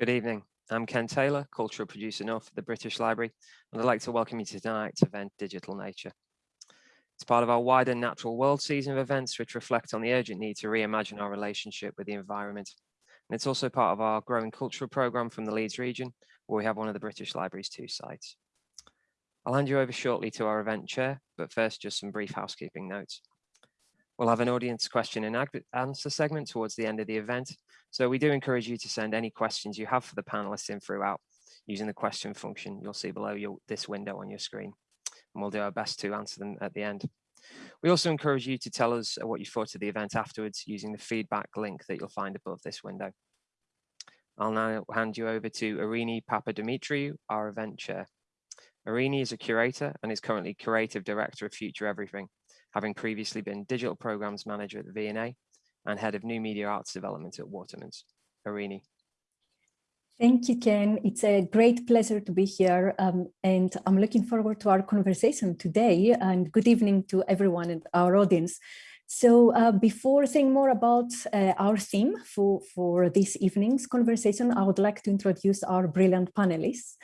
Good evening. I'm Ken Taylor, Cultural Producer North for the British Library, and I'd like to welcome you tonight to tonight's event, Digital Nature. It's part of our wider natural world season of events which reflect on the urgent need to reimagine our relationship with the environment. And it's also part of our growing cultural programme from the Leeds region, where we have one of the British Library's two sites. I'll hand you over shortly to our event chair, but first just some brief housekeeping notes. We'll have an audience question and answer segment towards the end of the event. So we do encourage you to send any questions you have for the panelists in throughout using the question function you'll see below your, this window on your screen. And we'll do our best to answer them at the end. We also encourage you to tell us what you thought of the event afterwards using the feedback link that you'll find above this window. I'll now hand you over to Irini Papadimitriou, our event chair. Irini is a curator and is currently creative director of Future Everything, having previously been digital programs manager at the V&A and head of new media arts development at Watermans. Irini. Thank you, Ken. It's a great pleasure to be here um, and I'm looking forward to our conversation today and good evening to everyone in our audience. So uh, before saying more about uh, our theme for, for this evening's conversation, I would like to introduce our brilliant panelists.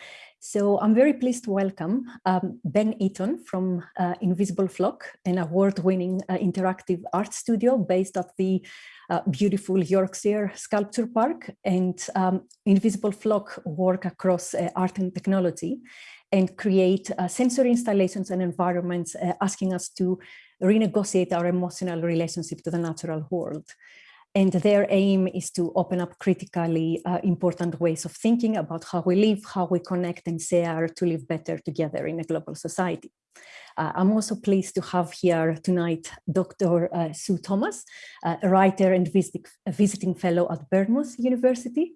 So I'm very pleased to welcome um, Ben Eaton from uh, Invisible Flock, an award-winning uh, interactive art studio based at the uh, beautiful Yorkshire Sculpture Park. And um, Invisible Flock work across uh, art and technology and create sensory installations and environments asking us to renegotiate our emotional relationship to the natural world. And their aim is to open up critically uh, important ways of thinking about how we live, how we connect and share to live better together in a global society. Uh, I'm also pleased to have here tonight Dr. Uh, Sue Thomas, uh, a writer and visit visiting fellow at Bournemouth University.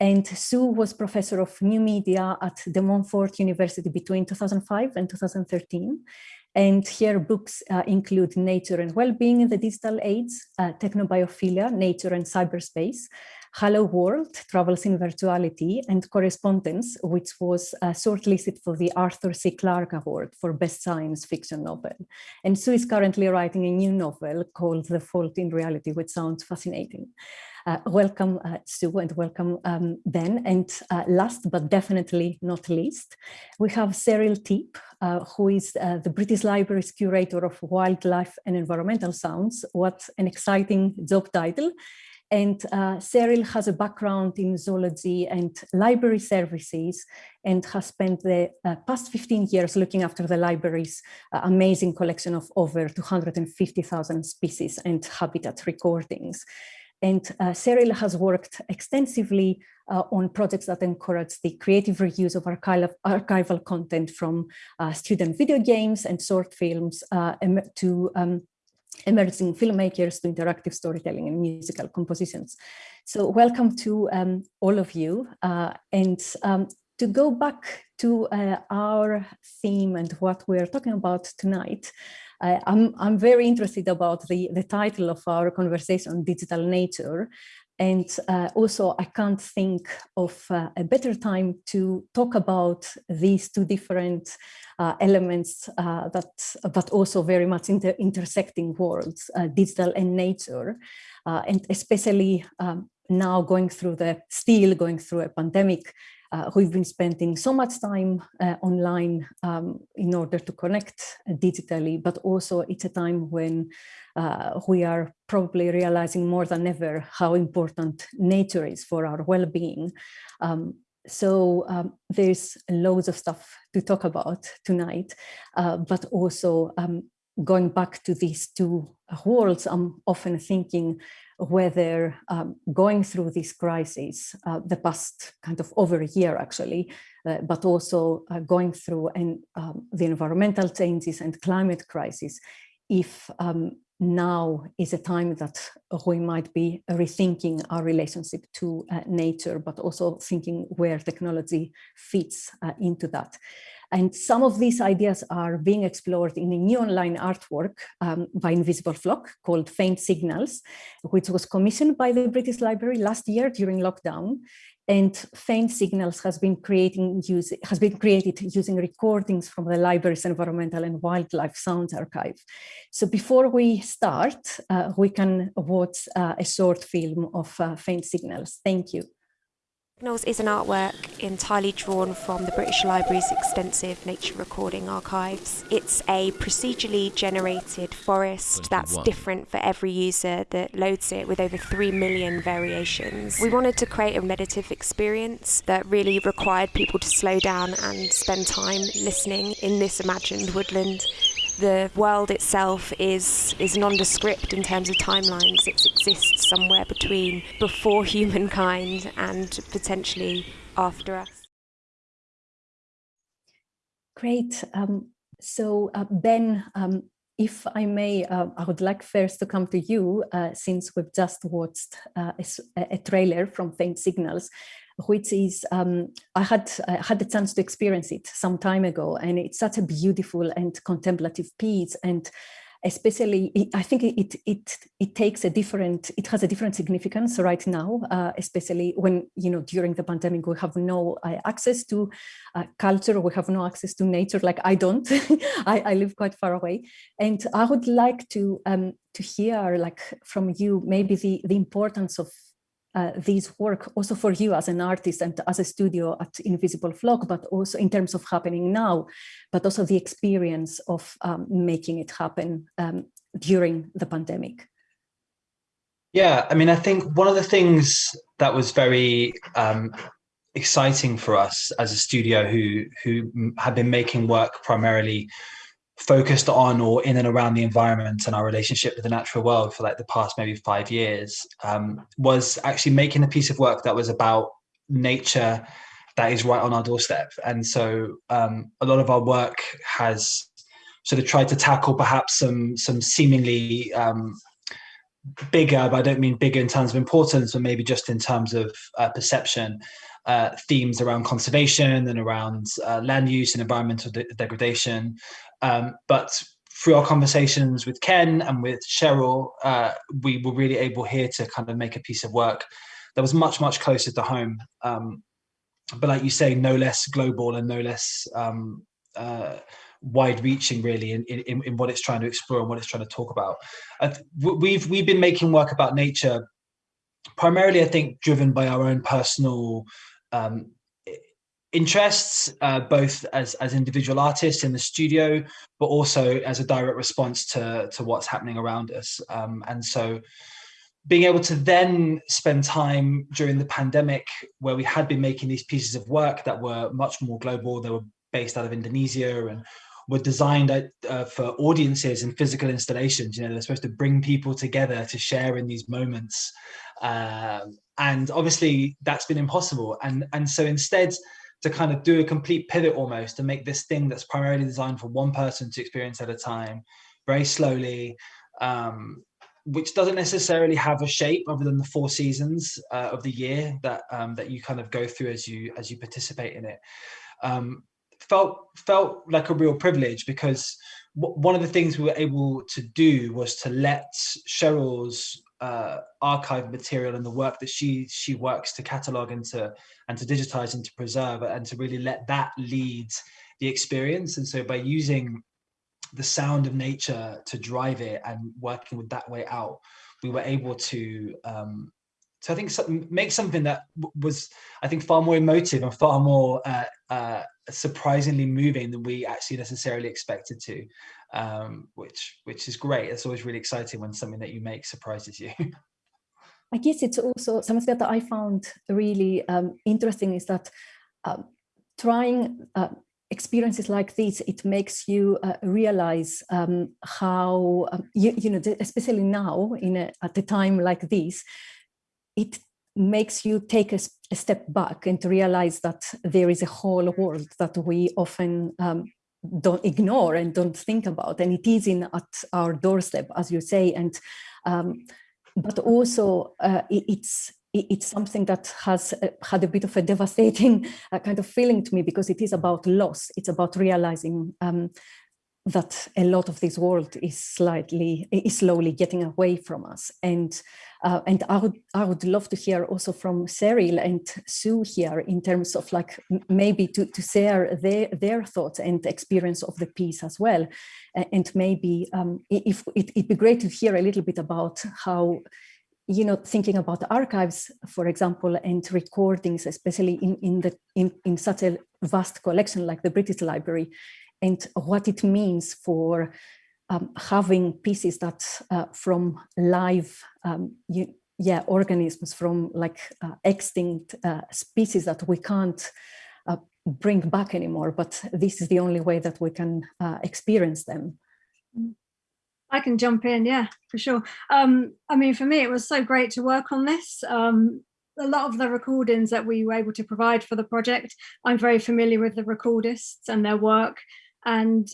And Sue was professor of new media at De Montfort University between 2005 and 2013. And here books uh, include Nature and Wellbeing in the Digital Age, uh, Technobiophilia, Nature and Cyberspace, Hello World, Travels in Virtuality, and Correspondence, which was uh, shortlisted for the Arthur C. Clarke Award for Best Science Fiction Novel. And Sue is currently writing a new novel called The Fault in Reality, which sounds fascinating. Uh, welcome, uh, Sue, and welcome, um, Ben. And uh, last but definitely not least, we have Cheryl Tipp, uh, who is uh, the British Library's curator of wildlife and environmental sounds. What an exciting job title. And uh, Cheryl has a background in zoology and library services and has spent the uh, past 15 years looking after the library's uh, amazing collection of over 250,000 species and habitat recordings. And uh, Cheryl has worked extensively uh, on projects that encourage the creative reuse of archival, archival content from uh, student video games and short films uh, to um, emerging filmmakers to interactive storytelling and musical compositions. So welcome to um, all of you. Uh, and um, to go back to uh, our theme and what we're talking about tonight, uh, I'm, I'm very interested about the, the title of our conversation, Digital Nature. And uh, also, I can't think of uh, a better time to talk about these two different uh, elements uh, that, but also very much inter intersecting worlds, uh, digital and nature, and especially um, now going through the, still going through a pandemic, uh, we've been spending so much time uh, online um, in order to connect digitally, but also it's a time when uh, we are probably realizing more than ever how important nature is for our well-being. Um, so um, there's loads of stuff to talk about tonight, uh, but also um, going back to these two worlds, I'm often thinking whether um, going through this crisis, uh, the past kind of over a year actually, uh, but also uh, going through and um, the environmental changes and climate crisis, if um, now is a time that we might be rethinking our relationship to uh, nature, but also thinking where technology fits uh, into that. And some of these ideas are being explored in a new online artwork um, by Invisible Flock called Faint Signals, which was commissioned by the British Library last year during lockdown. And Faint Signals has been creating use, has been created using recordings from the library's environmental and wildlife sounds archive. So before we start, uh, we can watch uh, a short film of uh, Faint Signals. Thank you. Signals is an artwork entirely drawn from the British Library's extensive nature recording archives. It's a procedurally generated forest that's different for every user that loads it with over 3 million variations. We wanted to create a meditative experience that really required people to slow down and spend time listening in this imagined woodland the world itself is is nondescript in terms of timelines. It exists somewhere between before humankind and potentially after us. Great. Um, so uh, Ben, um, if I may, uh, I would like first to come to you, uh, since we've just watched uh, a, a, trailer from Faint Signals which is um, I had I had the chance to experience it some time ago, and it's such a beautiful and contemplative piece, and especially I think it it it takes a different it has a different significance right now, uh, especially when you know during the pandemic we have no uh, access to uh, culture, we have no access to nature. Like I don't, I, I live quite far away, and I would like to um, to hear like from you maybe the the importance of uh, this work also for you as an artist and as a studio at Invisible Flock, but also in terms of happening now, but also the experience of um, making it happen um, during the pandemic? Yeah, I mean, I think one of the things that was very um, exciting for us as a studio who who had been making work primarily focused on or in and around the environment and our relationship with the natural world for like the past maybe five years um, was actually making a piece of work that was about nature that is right on our doorstep. And so um, a lot of our work has sort of tried to tackle perhaps some some seemingly um, bigger, but I don't mean bigger in terms of importance, but maybe just in terms of uh, perception, uh, themes around conservation and around uh, land use and environmental de degradation. Um, but through our conversations with Ken and with Cheryl, uh, we were really able here to kind of make a piece of work that was much, much closer to home. Um, but like you say, no less global and no less um, uh, wide-reaching really in, in, in what it's trying to explore and what it's trying to talk about. We've, we've been making work about nature primarily, I think, driven by our own personal um, interests, uh, both as, as individual artists in the studio, but also as a direct response to, to what's happening around us. Um, and so being able to then spend time during the pandemic where we had been making these pieces of work that were much more global, they were based out of Indonesia and were designed uh, for audiences and physical installations. You know, they're supposed to bring people together to share in these moments. Um, and obviously that's been impossible. And, and so instead to kind of do a complete pivot almost to make this thing that's primarily designed for one person to experience at a time, very slowly, um, which doesn't necessarily have a shape other than the four seasons uh, of the year that um, that you kind of go through as you as you participate in it. Um, felt felt like a real privilege because one of the things we were able to do was to let Cheryl's uh, archive material and the work that she she works to catalog and to and to digitize and to preserve and to really let that lead the experience. And so by using the sound of nature to drive it and working with that way out, we were able to um, so I think make something that was, I think, far more emotive and far more uh, uh, surprisingly moving than we actually necessarily expected to, um, which which is great. It's always really exciting when something that you make surprises you. I guess it's also something that I found really um, interesting is that um, trying uh, experiences like this, it makes you uh, realize um, how, um, you, you know, especially now in a, at a time like this, it makes you take a, a, step back and to realize that there is a whole world that we often um, don't ignore and don't think about and it is in at our doorstep as you say and um, but also uh, it, it's it's something that has uh, had a bit of a devastating uh, kind of feeling to me because it is about loss. It's about realizing um, that a lot of this world is slightly is slowly getting away from us. And uh, and I would I would love to hear also from Cheryl and Sue here in terms of like maybe to to share their their thoughts and experience of the piece as well. And maybe um, if it, it'd be great to hear a little bit about how you know, thinking about archives, for example, and recordings, especially in, in, the, in, in such a vast collection like the British Library, and what it means for um, having pieces that uh, from live um, you, yeah, organisms, from like uh, extinct uh, species that we can't uh, bring back anymore, but this is the only way that we can uh, experience them. I can jump in, yeah, for sure. Um, I mean, for me, it was so great to work on this. Um, a lot of the recordings that we were able to provide for the project, I'm very familiar with the recordists and their work. And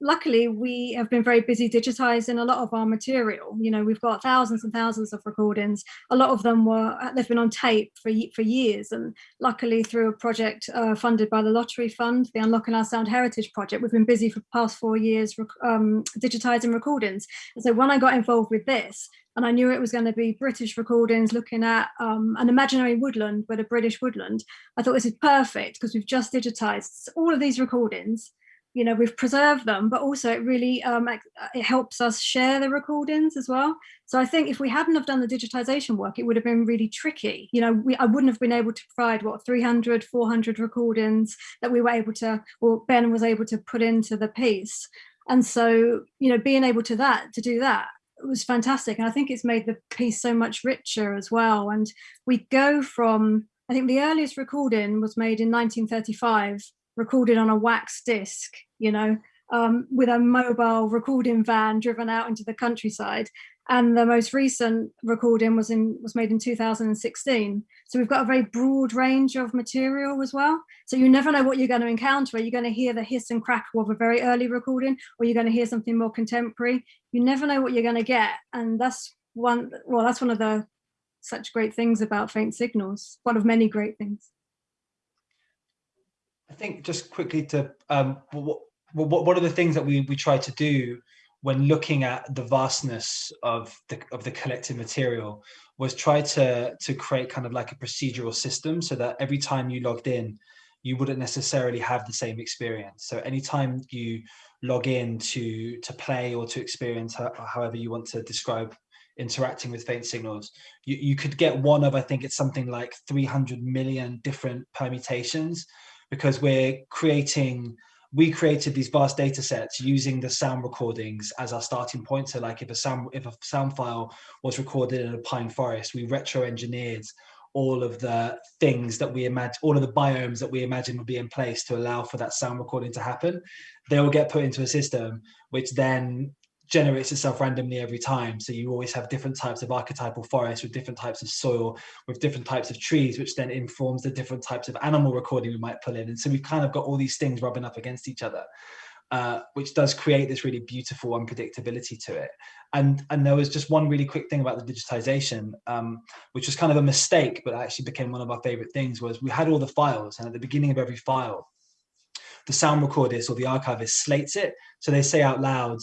luckily we have been very busy digitizing a lot of our material. You know we've got thousands and thousands of recordings. A lot of them were they've been on tape for for years. And luckily through a project uh, funded by the lottery fund the unlocking our sound heritage project we've been busy for past four years um, digitizing recordings. And so when i got involved with this and I knew it was going to be British recordings looking at um, an imaginary woodland, but a British woodland. I thought this is perfect because we've just digitized all of these recordings you know we've preserved them but also it really um, uh, it helps us share the recordings as well. So i think if we hadn't have done the digitization work it would have been really tricky. You know we, i wouldn't have been able to provide what 300 400 recordings that we were able to or ben was able to put into the piece. And so you know being able to that to do that was fantastic. And i think it's made the piece so much richer as well. And we go from i think the earliest recording was made in 1935 recorded on a wax disc, you know, um, with a mobile recording van driven out into the countryside. And the most recent recording was in was made in 2016. So we've got a very broad range of material as well. So you never know what you're going to encounter. You're going to hear the hiss and crackle of a very early recording, or you're going to hear something more contemporary. You never know what you're going to get. And that's one, well, that's one of the such great things about faint signals, one of many great things. I think just quickly to um, what, what, one of the things that we we try to do when looking at the vastness of the of the collected material was try to to create kind of like a procedural system so that every time you logged in you wouldn't necessarily have the same experience. So anytime you log in to to play or to experience however you want to describe interacting with faint signals you, you could get one of i think it's something like 300 million different permutations because we're creating we created these vast data sets using the sound recordings as our starting point. So like if a sound if a sound file was recorded in a pine forest, we retro engineered all of the things that we imagine, all of the biomes that we imagine would be in place to allow for that sound recording to happen. They will get put into a system, which then generates itself randomly every time. So you always have different types of archetypal forests with different types of soil, with different types of trees, which then informs the different types of animal recording we might pull in. And so we've kind of got all these things rubbing up against each other, uh, which does create this really beautiful unpredictability to it. And, and there was just one really quick thing about the digitization, um, which was kind of a mistake, but actually became one of our favorite things was we had all the files and at the beginning of every file, the sound recordist or the archivist slates it. So they say out loud,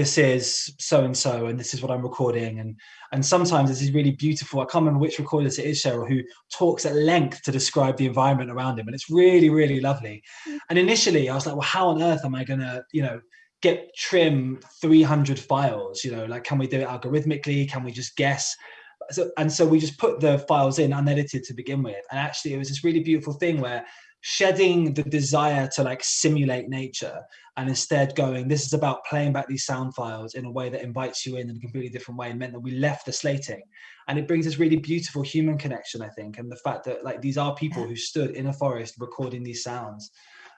this is so and so and this is what i'm recording and and sometimes this is really beautiful. I can't remember which recorder it is cheryl who talks at length to describe the environment around him and it's really really lovely. Mm. and initially i was like well how on earth am i gonna you know get trim 300 files? You know like can we do it algorithmically? Can we just guess? So, and so we just put the files in unedited to begin with and actually it was this really beautiful thing where shedding the desire to like simulate nature and instead going this is about playing back these sound files in a way that invites you in in a completely different way and meant that we left the slating. And it brings this really beautiful human connection i think and the fact that like these are people who stood in a forest recording these sounds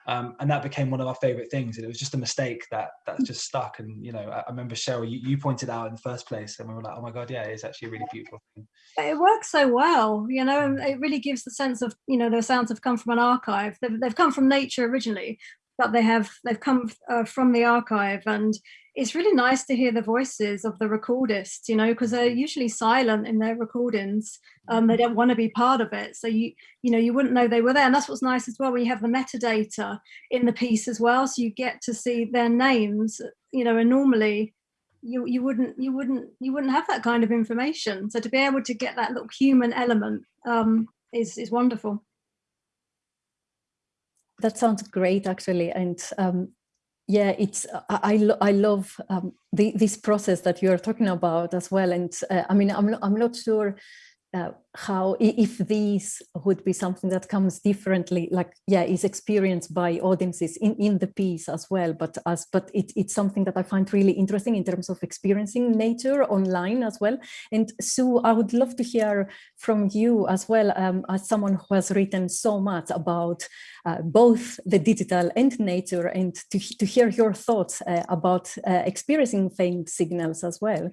um, and that became one of our favorite things and it was just a mistake that that mm. just stuck and you know i, I remember cheryl you, you, pointed out in the first place and we were like oh my god yeah it's actually a really beautiful thing. It works so well you know and it really gives the sense of you know the sounds have come from an archive. They've, they've come from nature originally but they have they've come uh, from the archive and it's really nice to hear the voices of the recordists you know because they're usually silent in their recordings um, they don't want to be part of it. So you you know you wouldn't know they were there and that's what's nice as well when you have the metadata in the piece as well so you get to see their names you know and normally you you wouldn't you wouldn't you wouldn't have that kind of information. So to be able to get that little human element um, is is wonderful that sounds great, actually. And um, yeah, it's I I, I love um, the, this process that you are talking about as well, and uh, I mean I'm I'm not sure uh, how if these would be something that comes differently like yeah is experienced by audiences in in the piece as well but as but it, it's something that i find really interesting in terms of experiencing nature online as well. And sue i would love to hear from you as well um, as someone who has written so much about uh, both the digital and nature and to, to hear your thoughts uh, about uh, experiencing faint signals as well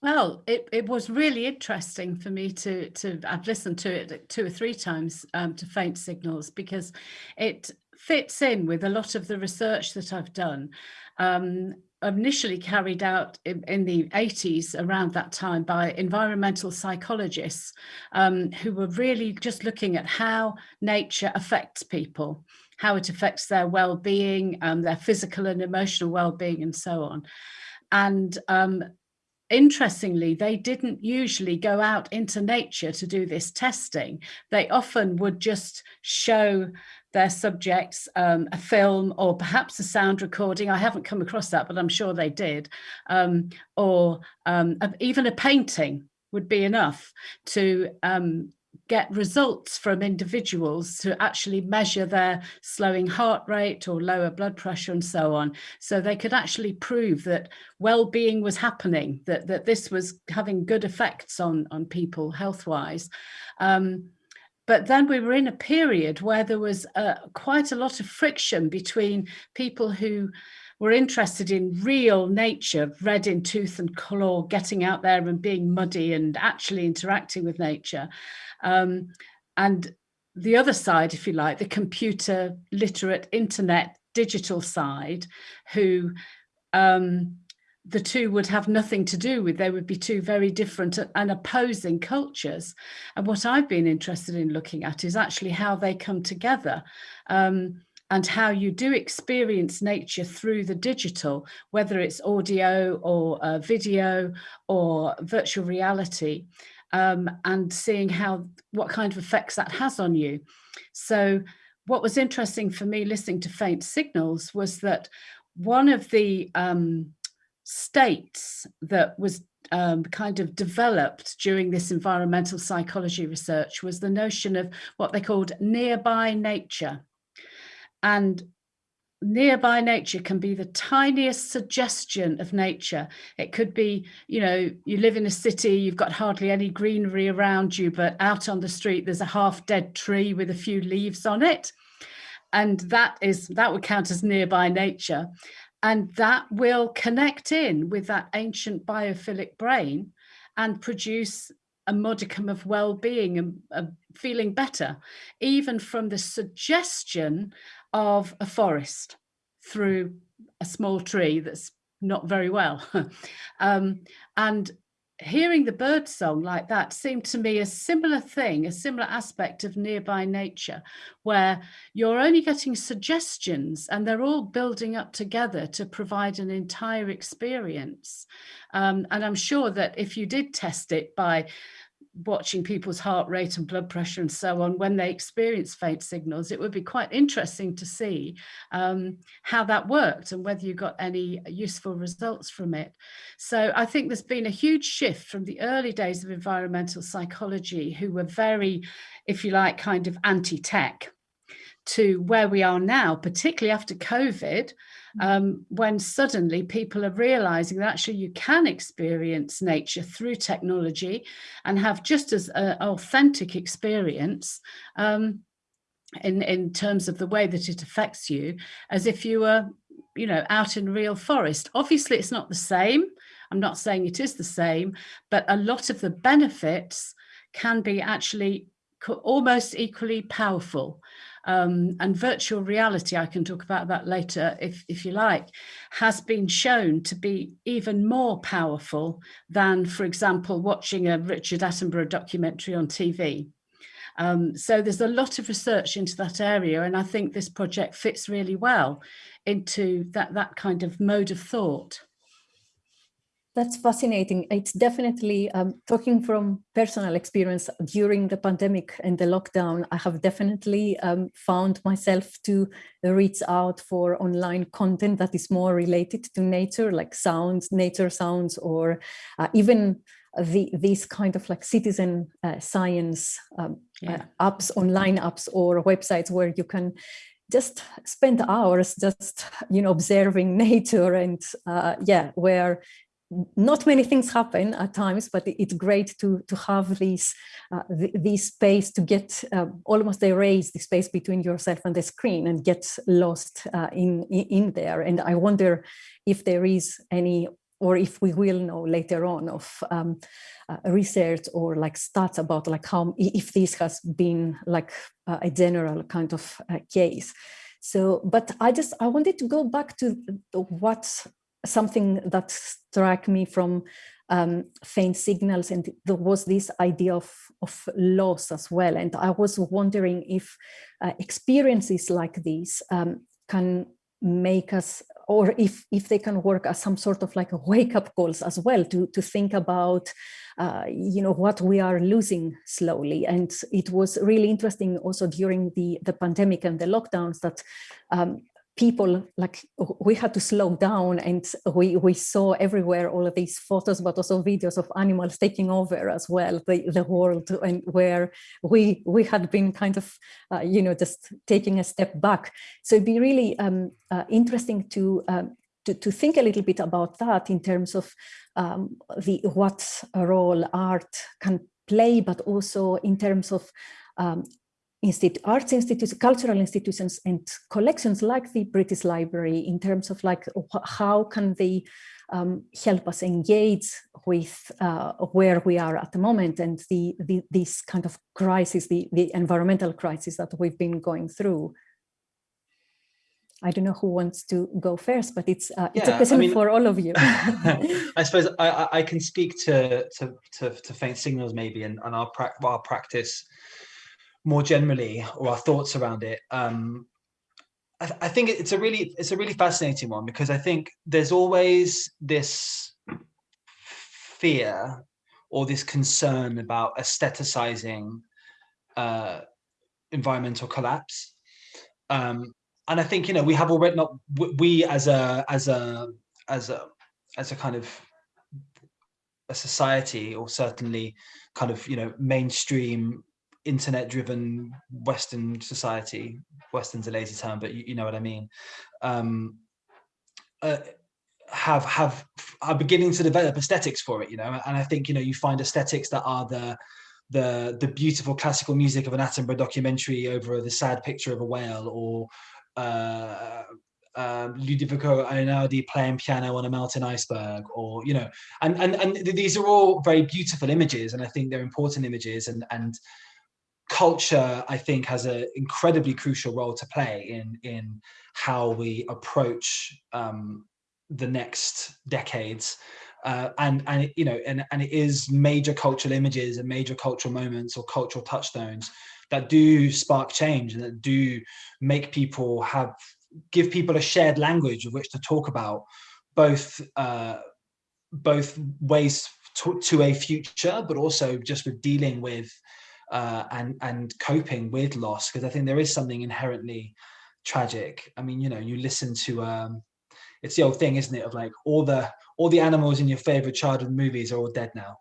well, it, it was really interesting for me to, to I've listened to it two or three times um, to faint signals because it fits in with a lot of the research that I've done. Um, initially carried out in, the 80s around that time by environmental psychologists um, who were really just looking at how nature affects people, how it affects their well-being, um, their physical and emotional well-being and so on. And um, interestingly, they didn't usually go out into nature to do this testing. They often would just show their subjects um, a film or perhaps a sound recording. I haven't come across that, but I'm sure they did. Um, or um, even a painting would be enough to um, get results from individuals to actually measure their slowing heart rate or lower blood pressure and so on. So they could actually prove that well-being was happening, that, that this was having good effects on, on people health-wise. Um, but then we were in a period where there was uh, quite a lot of friction between people who were interested in real nature, red in tooth and claw, getting out there and being muddy and actually interacting with nature. Um, and the other side, if you like, the computer literate internet digital side, who um, the two would have nothing to do with. They would be two very different and opposing cultures. And what I've been interested in looking at is actually how they come together. Um, and how you do experience nature through the digital, whether it's audio or uh, video or virtual reality, um, and seeing how what kind of effects that has on you. So what was interesting for me listening to Faint Signals was that one of the um, states that was um, kind of developed during this environmental psychology research was the notion of what they called nearby nature. And nearby nature can be the tiniest suggestion of nature. It could be, you know, you live in a city, you've got hardly any greenery around you, but out on the street, there's a half dead tree with a few leaves on it. And that is that would count as nearby nature. And that will connect in with that ancient biophilic brain and produce a modicum of well-being and feeling better, even from the suggestion of a forest through a small tree that's not very well. um, and hearing the bird song like that seemed to me a similar thing, a similar aspect of nearby nature, where you're only getting suggestions and they're all building up together to provide an entire experience. Um, and I'm sure that if you did test it by watching people's heart rate and blood pressure and so on when they experience faint signals, it would be quite interesting to see um, how that worked and whether you got any useful results from it. So I think there's been a huge shift from the early days of environmental psychology who were very, if you like, kind of anti-tech to where we are now, particularly after COVID. Um, when suddenly people are realizing that actually you can experience nature through technology and have just as an authentic experience um, in, in terms of the way that it affects you as if you were, you know, out in real forest. Obviously, it's not the same. I'm not saying it is the same, but a lot of the benefits can be actually almost equally powerful. Um, and virtual reality, I can talk about that later if, if you like, has been shown to be even more powerful than, for example, watching a Richard Attenborough documentary on TV. Um, so there's a lot of research into that area and I think this project fits really well into that, that kind of mode of thought. That's fascinating. It's definitely um, talking from personal experience during the pandemic and the lockdown. I have definitely um, found myself to reach out for online content that is more related to nature, like sounds, nature sounds, or uh, even the, these kind of like citizen uh, science um, yeah. uh, apps, online apps or websites where you can just spend hours just you know observing nature and uh, yeah where not many things happen at times, but it's great to to have this uh, this space to get uh, almost erase the space between yourself and the screen and get lost uh, in in there. And I wonder if there is any, or if we will know later on of um, uh, research or like stats about like how if this has been like a general kind of uh, case. So, but I just I wanted to go back to what something that struck me from um, faint signals and there was this idea of, of loss as well. And I was wondering if uh, experiences like these um, can make us or if if they can work as some sort of like a wake-up calls as well to to think about uh, you know what we are losing slowly and it was really interesting also during the the pandemic and the lockdowns that um, people like we had to slow down and we we saw everywhere all of these photos but also videos of animals taking over as well the, the world and where we we had been kind of uh, you know just taking a step back. So it'd be really um, uh, interesting to, um, to to think a little bit about that in terms of um, the what role art can play but also in terms of um, institute, arts institutes, cultural institutions and collections like the British Library in terms of like how can they um, help us engage with uh, where we are at the moment and the, the this kind of crisis, the, the environmental crisis that we've been going through. I don't know who wants to go first, but it's uh, yeah, it's a question I mean, for all of you. I suppose I, I can speak to, to, to, to faint signals maybe and, and our, pra our practice more generally or our thoughts around it um, I, I, think it's a really it's a really fascinating one because I think there's always this fear or this concern about aestheticizing uh, environmental collapse. Um, and I think you know we have already not we as a as a as a as a kind of a society or certainly kind of you know mainstream internet driven western society. Western's a lazy term but you, you know what i mean. Um, uh, have have are beginning to develop aesthetics for it you know? And i think you know you find aesthetics that are the the the beautiful classical music of an Attenborough documentary over the sad picture of a whale or uh, um, Ludovico Einaudi playing piano on a melting iceberg or you know and and and these are all very beautiful images and I think they're important images and and culture, I think, has an incredibly crucial role to play in in how we approach um, the next decades. Uh, and and you know and and it is major cultural images and major cultural moments or cultural touchstones that do spark change and that do make people have give people a shared language of which to talk about both uh, both ways to, to a future but also just with dealing with uh, and and coping with loss because I think there is something inherently tragic. I mean, you know, you listen to um, it's the old thing, isn't it? Of like all the all the animals in your favorite childhood movies are all dead now,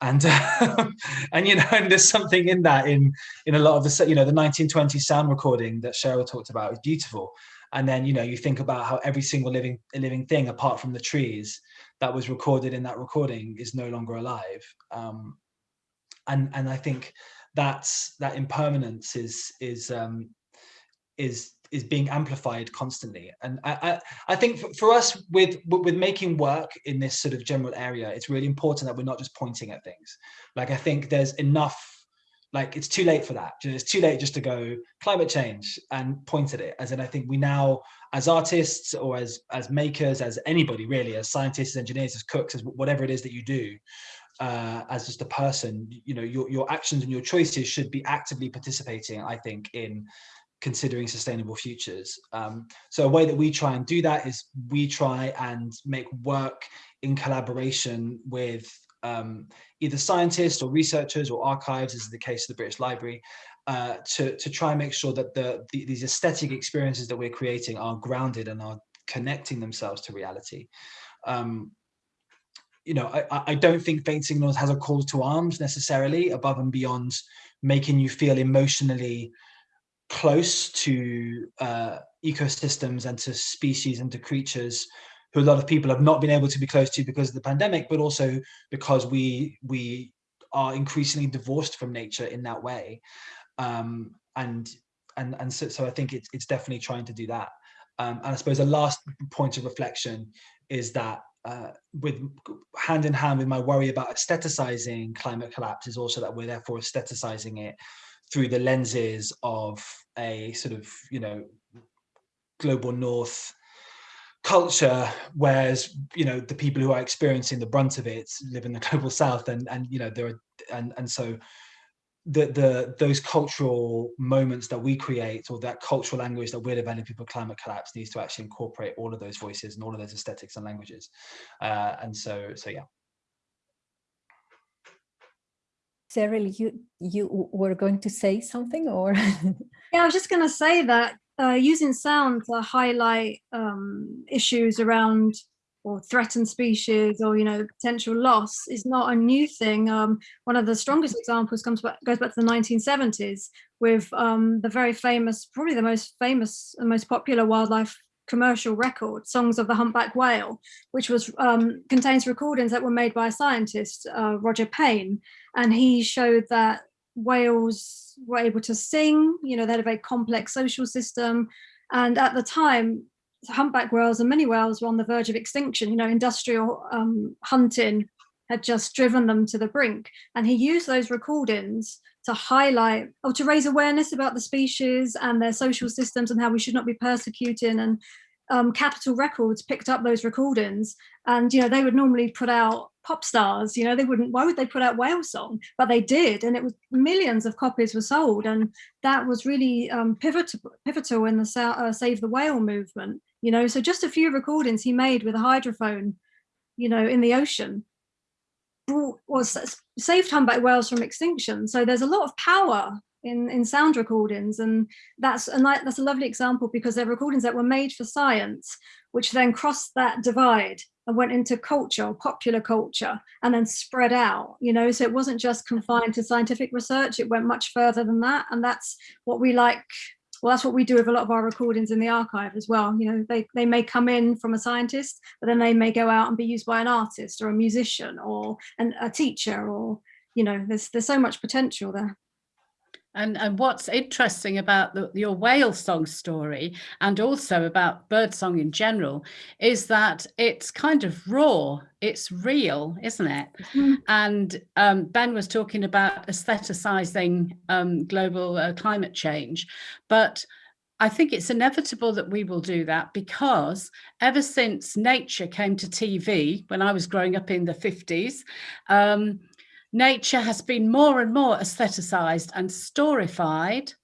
and uh, and you know, and there's something in that in in a lot of the you know the 1920 sound recording that Cheryl talked about is beautiful. And then you know you think about how every single living living thing apart from the trees that was recorded in that recording is no longer alive. Um, and and I think that's that impermanence is is um, is is being amplified constantly. And I, I, I think for, for, us with with making work in this sort of general area it's really important that we're not just pointing at things. Like I think there's enough like it's too late for that. It's too late just to go climate change and point at it. As in I think we now as artists or as as makers as anybody really as scientists engineers as cooks as whatever it is that you do uh, as just a person, you know, your, your actions and your choices should be actively participating, I think, in considering sustainable futures. Um, so a way that we try and do that is we try and make work in collaboration with um, either scientists or researchers or archives, as is the case of the British Library, uh, to, to try and make sure that the, the, these aesthetic experiences that we're creating are grounded and are connecting themselves to reality. Um, you know, I, I don't think Faint Signals has a call to arms necessarily above and beyond making you feel emotionally close to uh, ecosystems and to species and to creatures who a lot of people have not been able to be close to because of the pandemic, but also because we we are increasingly divorced from nature in that way. Um, and and and so, so I think it's it's definitely trying to do that. Um, and I suppose the last point of reflection is that uh, with hand in hand with my worry about aestheticizing climate collapse is also that we're therefore aestheticizing it through the lenses of a sort of you know global north culture whereas you know the people who are experiencing the brunt of it live in the global south and and you know there are and and so the the those cultural moments that we create or that cultural language that we're developing for climate collapse needs to actually incorporate all of those voices and all of those aesthetics and languages. Uh, and so so yeah. Cheryl, you you were going to say something or? Yeah i was just going to say that uh, using sound to highlight um, issues around or threatened species or you know potential loss is not a new thing. Um, one of the strongest examples comes back goes back to the 1970s with um, the very famous probably the most famous and most popular wildlife commercial record songs of the humpback whale which was um, contains recordings that were made by a scientist uh, roger payne. And he showed that whales were able to sing you know they had a very complex social system. And at the time humpback whales and many whales were on the verge of extinction. You know, industrial um, hunting had just driven them to the brink. And he used those recordings to highlight or to raise awareness about the species and their social systems and how we should not be persecuting. And um, Capitol Records picked up those recordings and, you know, they would normally put out pop stars, you know, they wouldn't, why would they put out whale song? But they did. And it was millions of copies were sold. And that was really um, pivotal, pivotal in the uh, Save the Whale movement you know so just a few recordings he made with a hydrophone you know in the ocean brought, was saved humpback whales from extinction so there's a lot of power in in sound recordings and that's and that's a lovely example because they're recordings that were made for science which then crossed that divide and went into culture popular culture and then spread out you know so it wasn't just confined to scientific research it went much further than that and that's what we like well, that's what we do with a lot of our recordings in the archive as well. You know, they, they may come in from a scientist, but then they may go out and be used by an artist or a musician or an, a teacher or, you know, there's, there's so much potential there. And, and what's interesting about the, your whale song story and also about birdsong in general is that it's kind of raw, it's real, isn't it? Mm -hmm. And um, Ben was talking about aestheticizing um, global uh, climate change, but I think it's inevitable that we will do that because ever since nature came to TV, when I was growing up in the 50s, um, nature has been more and more aestheticized and storified.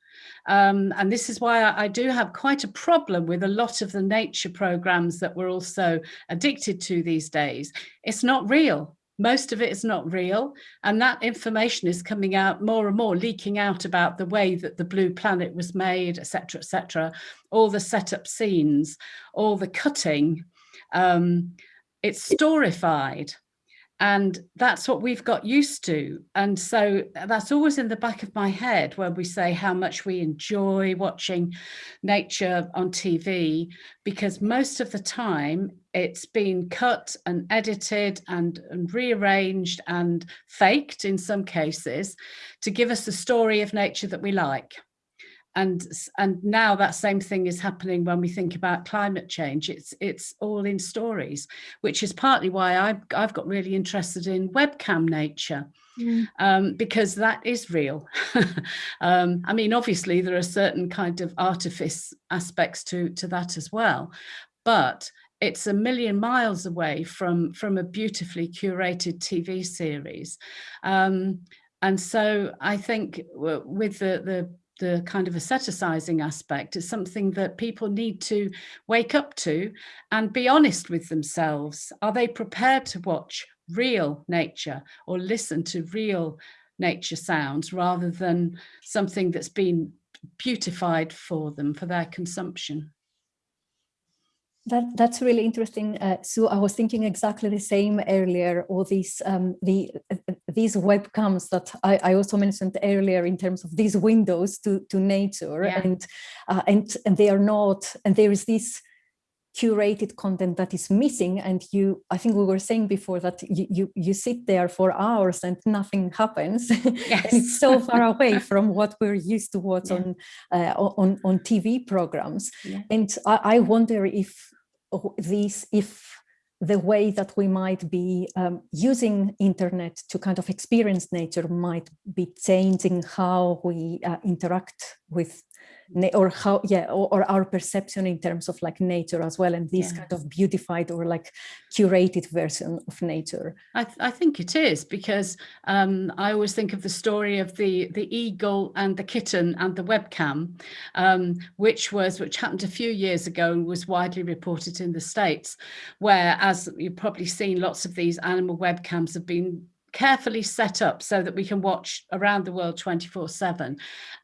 Um, and this is why I, I, do have quite a problem with a lot of the nature programs that we're also addicted to these days. It's not real. Most of it is not real. And that information is coming out more and more, leaking out about the way that the blue planet was made, etc., etc. all the setup scenes, all the cutting. Um, it's storified. And that's what we've got used to. And so uh, that's always in the back of my head when we say how much we enjoy watching nature on TV, because most of the time it's been cut and edited and, and rearranged and faked in some cases to give us the story of nature that we like and and now that same thing is happening when we think about climate change. It's it's all in stories which is partly why I've, I've got really interested in webcam nature mm. um, because that is real. Um, I mean obviously there are certain kind of artifice aspects to to that as well but it's a million miles away from from a beautifully curated TV series. Um, and so I think with the the the kind of aestheticizing aspect is something that people need to wake up to and be honest with themselves. Are they prepared to watch real nature or listen to real nature sounds rather than something that's been beautified for them for their consumption? That, that's really interesting. Uh, so I was thinking exactly the same earlier. All these um, the uh, these webcams that I, I, also mentioned earlier in terms of these windows to to nature, yeah. and uh, and and they are not. And there is this curated content that is missing. And you, I think we were saying before that you you, you sit there for hours and nothing happens. Yes. and it's so far away from what we're used to watch yeah. on, uh, on on TV programs. Yeah. And I, I wonder if these if the way that we might be um, using internet to kind of experience nature might be changing how we uh, interact with or how yeah or, or, our perception in terms of like nature as well and this yeah. kind of beautified or like curated version of nature i, th I think it is because um, i always think of the story of the the eagle and the kitten and the webcam um, which was which happened a few years ago and was widely reported in the states where as you've probably seen lots of these animal webcams have been carefully set up so that we can watch around the world 24 7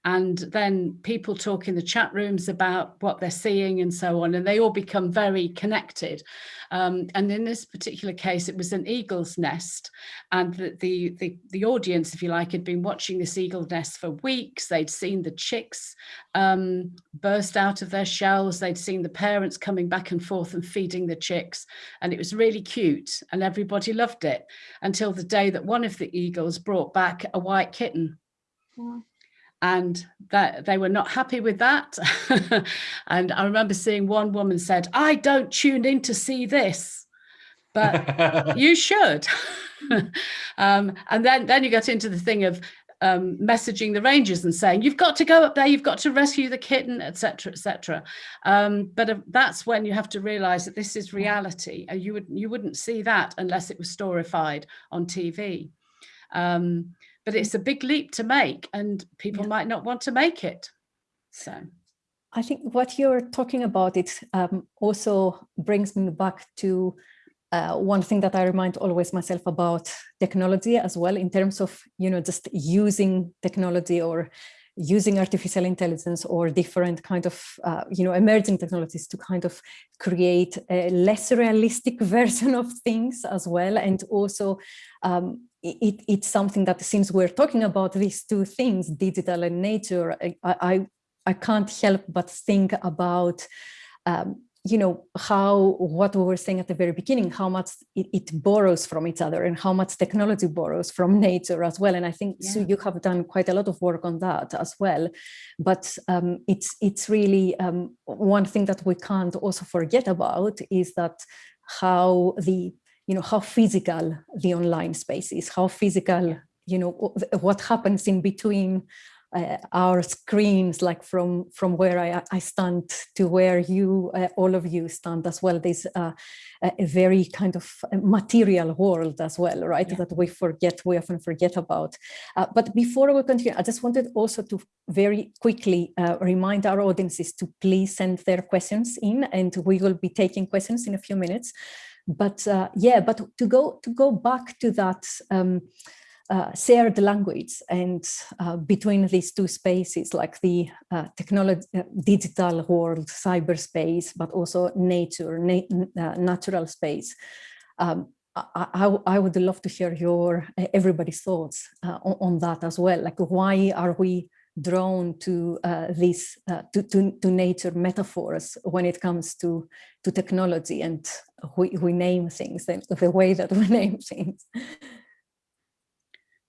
and then people talk in the chat rooms about what they're seeing and so on and they all become very connected. Um, and in this particular case it was an eagle's nest and the, the, the the audience if you like had been watching this eagle nest for weeks. They'd seen the chicks um, burst out of their shells. They'd seen the parents coming back and forth and feeding the chicks and it was really cute and everybody loved it until the day that one of the eagles brought back a white kitten. Yeah. And that they were not happy with that. and I remember seeing one woman said, I don't tune in to see this, but you should. um, and then, then you get into the thing of um, messaging the rangers and saying you've got to go up there you've got to rescue the kitten etc etc um, but uh, that's when you have to realize that this is reality. And you would you wouldn't see that unless it was storified on TV um, but it's a big leap to make and people yeah. might not want to make it. So. I think what you're talking about it um, also brings me back to uh, one thing that I remind always myself about technology as well in terms of, you know, just using technology or using artificial intelligence or different kind of, uh, you know, emerging technologies to kind of create a less realistic version of things as well. And also um, it, it's something that since we're talking about these two things, digital and nature, I, I, I can't help but think about um, you know, how what we were saying at the very beginning, how much it, it, borrows from each other and how much technology borrows from nature as well. And I think yeah. so you have done quite a lot of work on that as well. But um, it's it's really um, one thing that we can't also forget about is that how the you know how physical the online space is, how physical you know what happens in between uh, our screens, like from from where I, I stand to where you, uh, all of you stand as well. There's uh, a very kind of material world as well, right? Yeah. That we forget, we often forget about. Uh, but before we continue, I just wanted also to very quickly uh, remind our audiences to please send their questions in, and we will be taking questions in a few minutes. But uh, yeah, but to go to go back to that. Um, uh, shared language and uh, between these two spaces like the uh, technology uh, digital world cyberspace but also nature na uh, natural space. Um, I, I, I, would love to hear your uh, everybody's thoughts on, on, that as well. Like why are we drawn to these to, to, to nature metaphors when it comes to to technology and we, we name things the, the way that we name things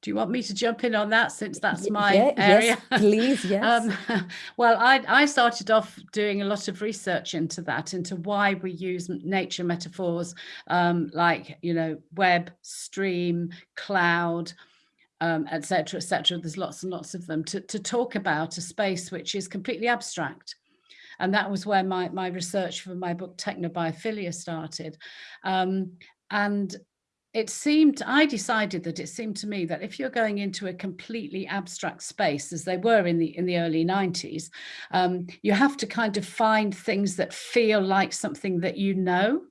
do you want me to jump in on that since that's my yeah, area? Yes, please, yes. um, well, I, I started off doing a lot of research into that, into why we use nature metaphors um, like, you know, web, stream, cloud, um, etc., etc. There's lots and lots of them to, to talk about a space which is completely abstract. And that was where my, my research for my book Technobiophilia started. Um, and it seemed, I decided that it seemed to me that if you're going into a completely abstract space, as they were in the in the early 90s, um, you have to kind of find things that feel like something that you know.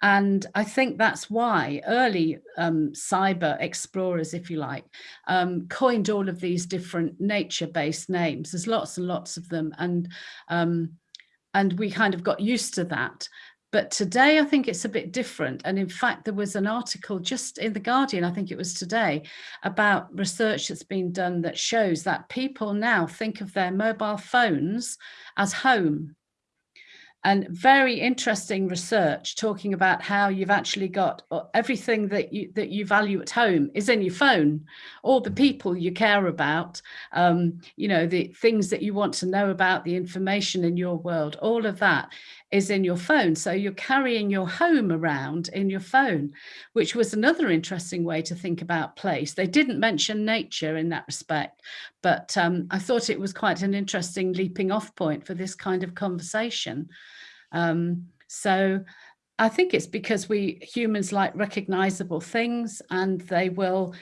And I think that's why early um, cyber explorers, if you like, um, coined all of these different nature-based names. There's lots and lots of them. And, um, and we kind of got used to that. But today, I think it's a bit different. And in fact, there was an article just in The Guardian, I think it was today, about research that's been done that shows that people now think of their mobile phones as home. And very interesting research talking about how you've actually got uh, everything that you that you value at home is in your phone. All the people you care about um, you know the things that you want to know about the information in your world all of that is in your phone. So you're carrying your home around in your phone which was another interesting way to think about place. They didn't mention nature in that respect but um, I thought it was quite an interesting leaping off point for this kind of conversation. Um, so I think it's because we humans like recognizable things and they will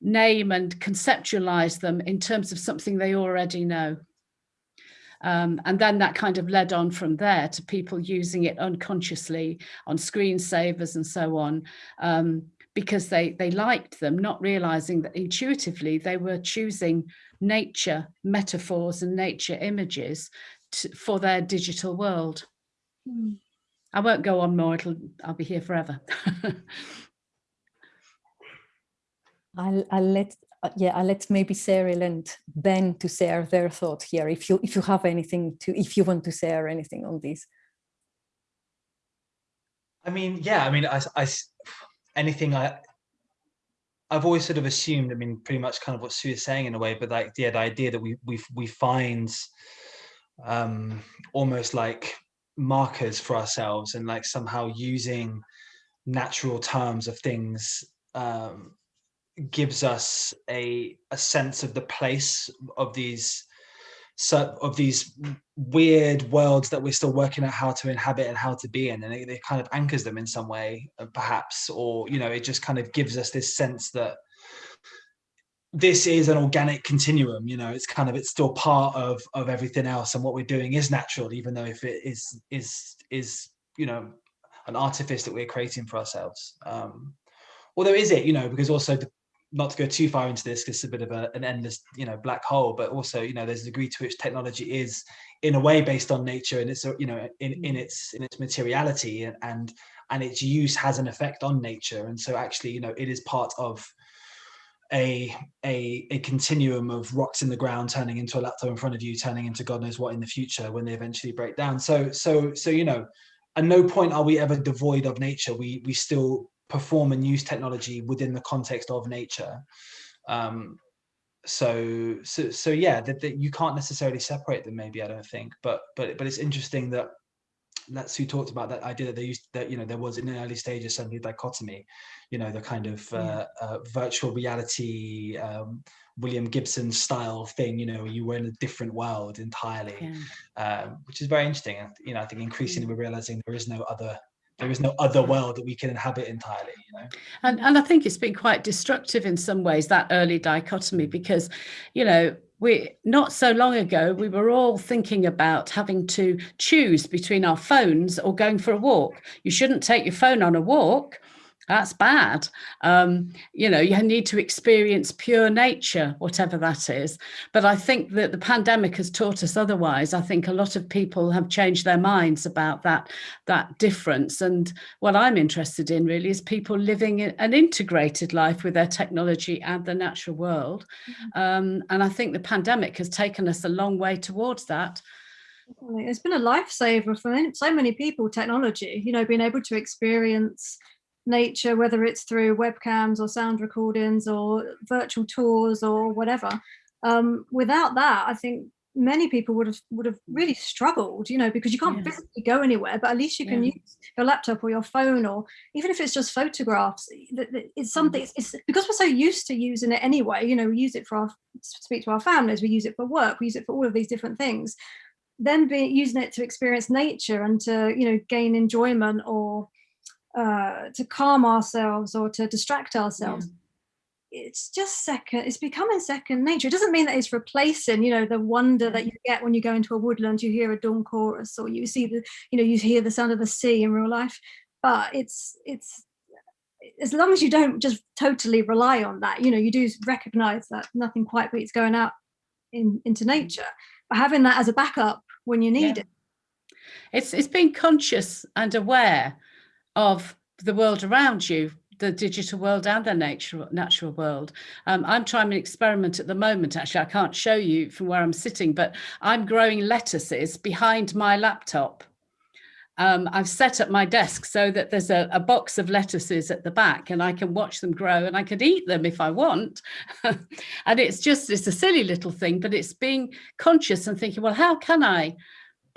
name and conceptualize them in terms of something they already know. Um, and then that kind of led on from there to people using it unconsciously on screensavers and so on, um, because they, they liked them, not realizing that intuitively they were choosing nature metaphors and nature images to, for their digital world. Hmm. I won't go on more, it'll, I'll be here forever. I'll, I'll let uh, yeah I'll let maybe Cheryl and Ben to share their thought here if you if you have anything to if you want to share anything on this. I mean, yeah, I mean, I, I anything I I've always sort of assumed, I mean, pretty much kind of what Sue is saying in a way, but like, yeah, the idea that we we we find um, almost like markers for ourselves and like somehow using natural terms of things um, gives us a a sense of the place of these of these weird worlds that we're still working out how to inhabit and how to be in and it, it kind of anchors them in some way uh, perhaps or you know it just kind of gives us this sense that this is an organic continuum you know it's kind of it's still part of of everything else and what we're doing is natural even though if it is is is you know an artifice that we're creating for ourselves. Um although is it you know because also the, not to go too far into this because it's a bit of a, an endless you know black hole but also you know there's a degree to which technology is in a way based on nature and it's you know in in mm. its in its materiality and and, and its use has an effect on nature. And so actually you know it is part of a, a a continuum of rocks in the ground turning into a laptop in front of you turning into god knows what in the future when they eventually break down. So so so you know at no point are we ever devoid of nature. We we still perform and use technology within the context of nature. Um so so so yeah that, that you can't necessarily separate them maybe i don't think. But but but it's interesting that that's who talked about that idea that they used that you know there was in the early stages suddenly dichotomy you know the kind of uh, uh, virtual reality um, william gibson style thing you know you were in a different world entirely yeah. um, which is very interesting. You know i think increasingly we're realizing there is no other there is no other world that we can inhabit entirely you know? And and i think it's been quite destructive in some ways that early dichotomy because you know we not so long ago we were all thinking about having to choose between our phones or going for a walk. You shouldn't take your phone on a walk that's bad. Um, you know, you need to experience pure nature, whatever that is. But I think that the pandemic has taught us otherwise. I think a lot of people have changed their minds about that, that difference. And what I'm interested in really is people living an integrated life with their technology and the natural world. Mm -hmm. um, and I think the pandemic has taken us a long way towards that. It's been a lifesaver for so many people, technology, you know, being able to experience nature, whether it's through webcams or sound recordings or virtual tours or whatever. Um, without that, I think many people would have would have really struggled, you know, because you can't physically go anywhere, but at least you can yeah. use your laptop or your phone, or even if it's just photographs. It's something. Mm. It's, it's because we're so used to using it anyway. You know, we use it for our speak to our families, we use it for work, we use it for all of these different things. Then be using it to experience nature and to you know gain enjoyment or uh, to calm ourselves or to distract ourselves. Yeah it's just second it's becoming second nature it doesn't mean that it's replacing you know the wonder that you get when you go into a woodland you hear a dawn chorus or you see the you know you hear the sound of the sea in real life but it's it's as long as you don't just totally rely on that you know you do recognize that nothing quite beats going out in into mm. nature but having that as a backup when you need yeah. it it's it's being conscious and aware of the world around you the digital world and the natural natural world. Um, I'm trying an experiment at the moment. Actually, I can't show you from where I'm sitting, but I'm growing lettuces behind my laptop. Um, I've set up my desk so that there's a, a, box of lettuces at the back and I can watch them grow and I could eat them if I want. and it's just, it's a silly little thing, but it's being conscious and thinking, well, how can I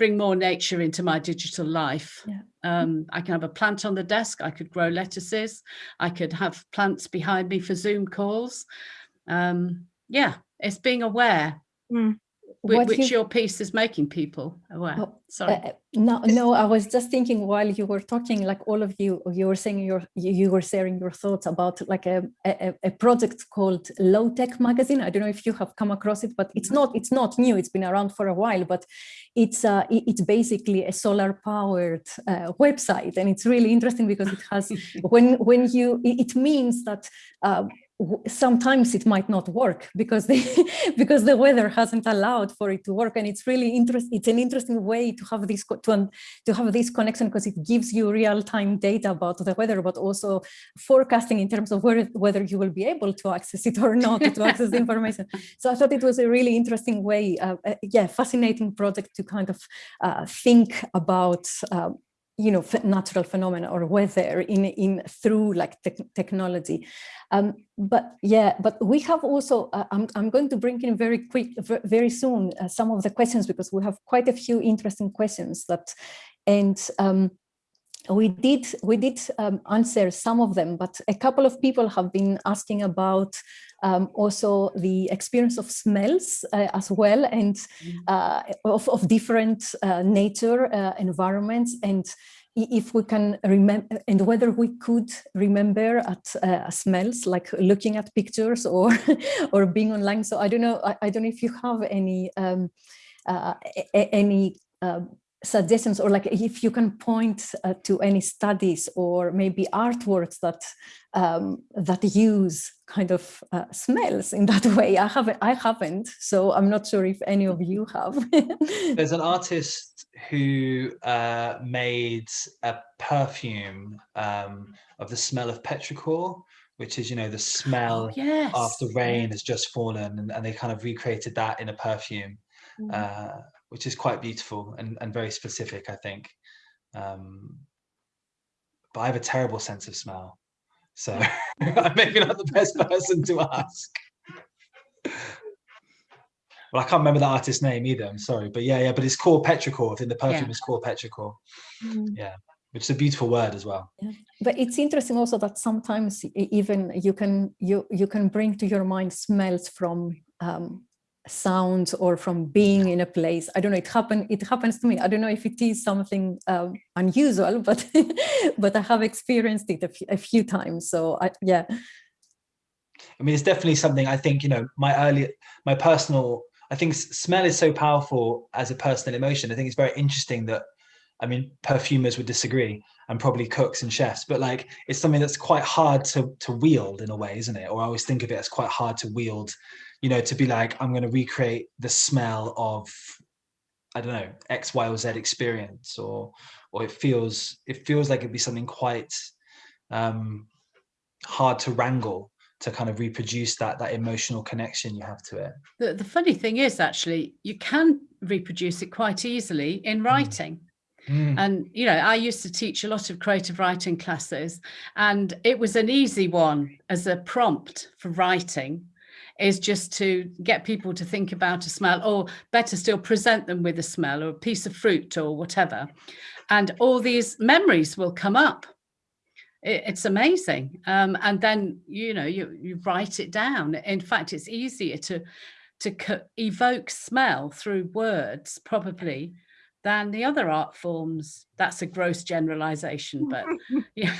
bring more nature into my digital life. Yeah. Um, I can have a plant on the desk, I could grow lettuces, I could have plants behind me for Zoom calls. Um, yeah, it's being aware. Mm which you, your piece is making people aware. Oh, Sorry. Uh, no, no, I was just thinking while you were talking, like all of you, you were saying your, you were sharing your thoughts about like a, a, a project called Low Tech Magazine. I don't know if you have come across it, but it's not, it's not new. It's been around for a while, but it's uh, it's basically a solar powered uh, website, and it's really interesting because it has when when you it means that uh, sometimes it might not work because the because the weather hasn't allowed for it to work. And it's really interesting it's an interesting way to have this to, to have this connection because it gives you real-time data about the weather but also forecasting in terms of where, whether you will be able to access it or not to access the information. So i thought it was a really interesting way uh, uh, yeah fascinating project to kind of uh, think about um, you know, natural phenomena or weather in, in through like te technology. Um, but yeah, but we have also, uh, I'm, I'm going to bring in very quick, very soon, uh, some of the questions because we have quite a few interesting questions that, and um, we did we did um, answer some of them, but a couple of people have been asking about um, also the experience of smells uh, as well and mm-hmm. uh, of, of different uh, nature uh, environments and if we can remember and whether we could remember at uh, smells like looking at pictures or or being online so i don't know i, I don't know if you have any um, uh, any suggestions or like if you can point uh, to any studies or maybe artworks that um, that use kind of uh, smells in that way. I haven't, I haven't, so I'm not sure if any of you have. There's an artist who uh, made a perfume um, of the smell of petrichor, which is, you know, the smell oh, yes. after rain has just fallen and, and, they kind of recreated that in a perfume. Mm which is quite beautiful and, and very specific, I think. Um, but I have a terrible sense of smell. So I'm maybe not the best person to ask. Well, I can't remember the artist's name either. I'm sorry, but yeah, yeah. But it's called petrichor. I think the perfume yeah. is called petrichor. Mm. Yeah, which is a beautiful word as well. Yeah. But it's interesting also that sometimes even you can you you can bring to your mind smells from um, sounds or from being in a place. I don't know, it happen, it happens to me. I don't know if it is something um, unusual, but but I have experienced it a, few times. So I, yeah. I mean, it's definitely something I think, you know, my early, my personal, I think smell is so powerful as a personal emotion. I think it's very interesting that, I mean, perfumers would disagree and probably cooks and chefs, but like, it's something that's quite hard to, to wield in a way, isn't it? Or I always think of it as quite hard to wield you know, to be like, I'm going to recreate the smell of, I don't know, X, Y, or Z experience, or, or it feels, it feels like it'd be something quite um, hard to wrangle to kind of reproduce that that emotional connection you have to it. The, the funny thing is actually you can reproduce it quite easily in hmm. writing. Mm. And, you know, I used to teach a lot of creative writing classes and it was an easy one as a prompt for writing is just to get people to think about a smell or better still present them with a smell or a piece of fruit or whatever. And all these memories will come up. It, it's amazing. Um, and then, you know, you, you write it down. In fact, it's easier to, to evoke smell through words probably than the other art forms. That's a gross generalization, but yeah.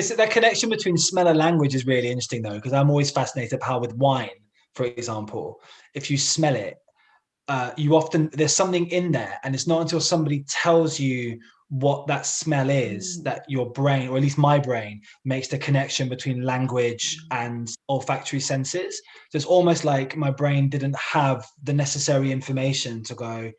It's that connection between smell and language is really interesting though, because I'm always fascinated how with wine, for example, if you smell it, uh, you often there's something in there, and it's not until somebody tells you what that smell is mm. that your brain or at least my brain makes the connection between language mm. and olfactory senses so it's almost like my brain didn't have the necessary information to go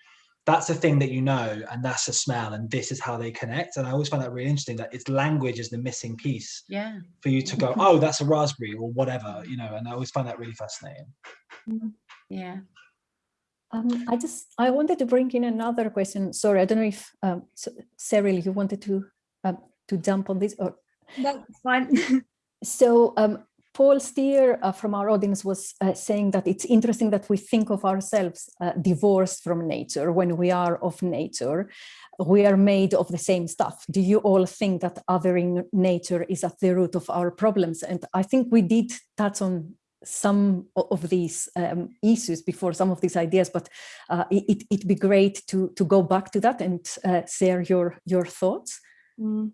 that's a thing that you know and that's a smell and this is how they connect and i always find that really interesting that it's language is the missing piece yeah for you to go oh that's a raspberry or whatever you know and i always find that really fascinating yeah um, I just, I wanted to bring in another question. Sorry, I don't know if, um, so, Cheryl, you wanted to um, to jump on this or? That's fine. so um, Paul Steer uh, from our audience was uh, saying that it's interesting that we think of ourselves uh, divorced from nature when we are of nature. We are made of the same stuff. Do you all think that othering nature is at the root of our problems? And I think we did touch on some of these um, issues before some of these ideas, but uh, it, it'd be great to, to go back to that and uh, share your, your thoughts. Mm.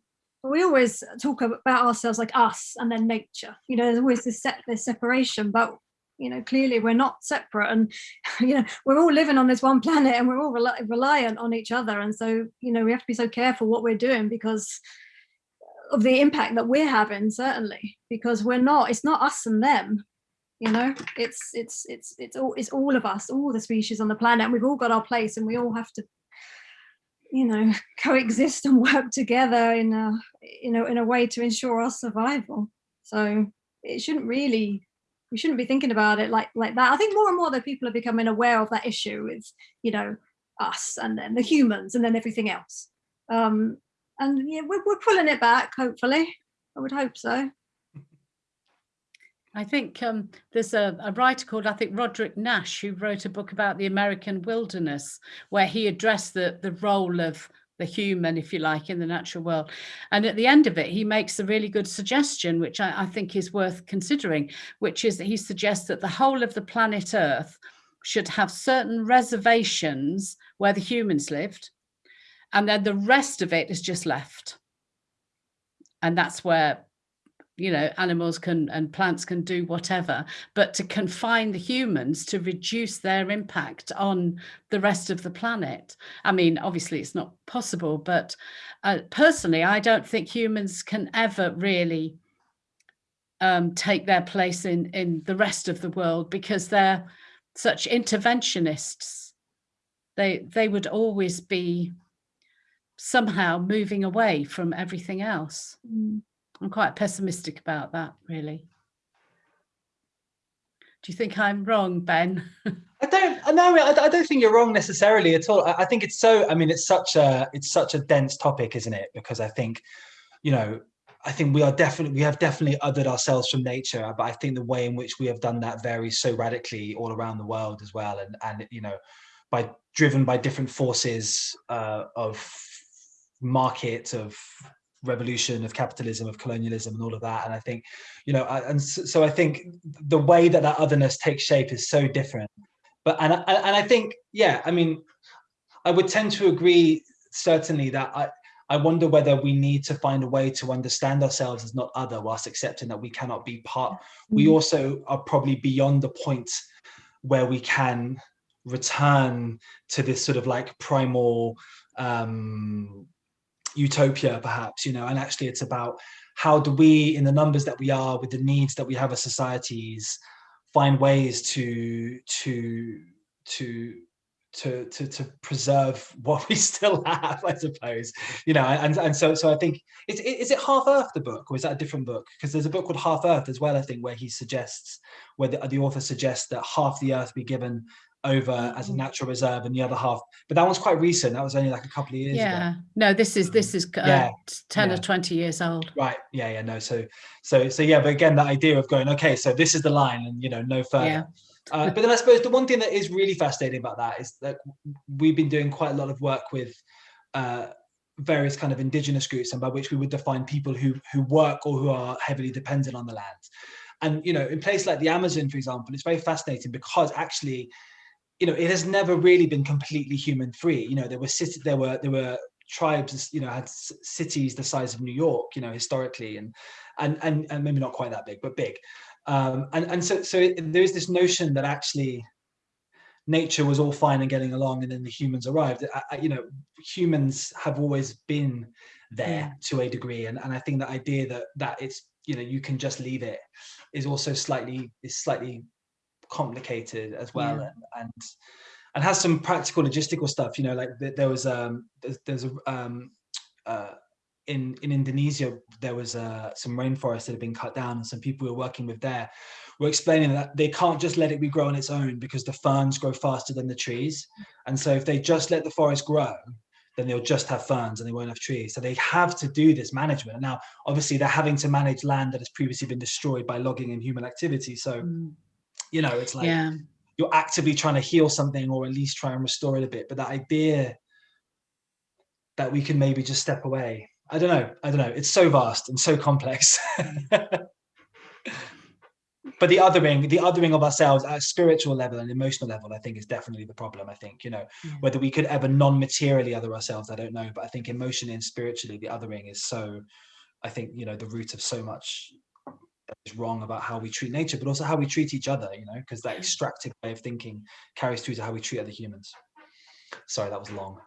We always talk about ourselves like us and then nature, you know, there's always this, set, this separation, but you know, clearly we're not separate and, you know, we're all living on this one planet and we're all reliant on each other. And so, you know, we have to be so careful what we're doing because of the impact that we're having, certainly, because we're not, it's not us and them, you know it's it's it's it's all it's all of us all the species on the planet and we've all got our place and we all have to you know coexist and work together in a you know in a way to ensure our survival. So it shouldn't really we shouldn't be thinking about it like like that. I think more and more that people are becoming aware of that issue with you know us and then the humans and then everything else. Um and yeah we're, we're pulling it back hopefully. I would hope so I think um, there's a, a, writer called, I think, Roderick Nash, who wrote a book about the American wilderness, where he addressed the, the role of the human, if you like, in the natural world. And at the end of it, he makes a really good suggestion, which I, I think is worth considering, which is that he suggests that the whole of the planet Earth should have certain reservations where the humans lived, and then the rest of it is just left. And that's where you know animals can and plants can do whatever but to confine the humans to reduce their impact on the rest of the planet. I mean obviously it's not possible but uh, personally i don't think humans can ever really um, take their place in in the rest of the world because they're such interventionists. They they would always be somehow moving away from everything else. Mm. I'm quite pessimistic about that, really. Do you think I'm wrong, Ben? I don't. No, I don't think you're wrong necessarily at all. I think it's so. I mean, it's such a it's such a dense topic, isn't it? Because I think, you know, I think we are definitely we have definitely othered ourselves from nature, but I think the way in which we have done that varies so radically all around the world as well, and and you know, by driven by different forces uh, of market of revolution of capitalism of colonialism and all of that and i think you know and so i think the way that that otherness takes shape is so different but and and i think yeah i mean i would tend to agree certainly that i I wonder whether we need to find a way to understand ourselves as not other whilst accepting that we cannot be part. We mm-hmm. also are probably beyond the point where we can return to this sort of like primal um, utopia perhaps you know and actually it's about how do we in the numbers that we are with the needs that we have as societies find ways to to to to to to preserve what we still have i suppose you know and and so so i think is, is it half earth the book or is that a different book? Because there's a book called half earth as well i think where he suggests where the, the author suggests that half the earth be given over as a mm. natural reserve and the other half but that one's quite recent that was only like a couple of years yeah ago. no this is this um, is uh, yeah, 10 yeah. or 20 years old right yeah yeah no so so so yeah but again that idea of going okay so this is the line and you know no further yeah. uh, but then i suppose the one thing that is really fascinating about that is that we've been doing quite a lot of work with uh, various kind of indigenous groups and by which we would define people who who work or who are heavily dependent on the land and you know in places like the amazon for example it's very fascinating because actually you know, it has never really been completely human free. You know, there were cities, there were there were tribes, you know, had cities the size of New York, you know, historically, and and and, and maybe not quite that big, but big. Um, and and so so there is this notion that actually nature was all fine and getting along, and then the humans arrived. I, you know, humans have always been there yeah. to a degree, and and I think the idea that that it's you know you can just leave it is also slightly is slightly complicated as well yeah. and, and and has some practical logistical stuff you know like there was um there's, there's a um uh in in Indonesia there was uh some rainforest that had been cut down and some people we were working with there were explaining that they can't just let it be grow on its own because the ferns grow faster than the trees and so if they just let the forest grow then they'll just have ferns and they won't have trees. So they have to do this management. Now, obviously, they're having to manage land that has previously been destroyed by logging and human activity. So, mm. You know, it's like yeah. you're actively trying to heal something or at least try and restore it a bit. But that idea that we can maybe just step away, I don't know. I don't know. It's so vast and so complex. but the othering the othering of ourselves at a spiritual level and emotional level i think is definitely the problem i think you know yeah. whether we could ever non-materially other ourselves i don't know but i think emotionally and spiritually the othering is so i think you know the root of so much is wrong about how we treat nature but also how we treat each other you know because that extractive way of thinking carries through to how we treat other humans. Sorry that was long.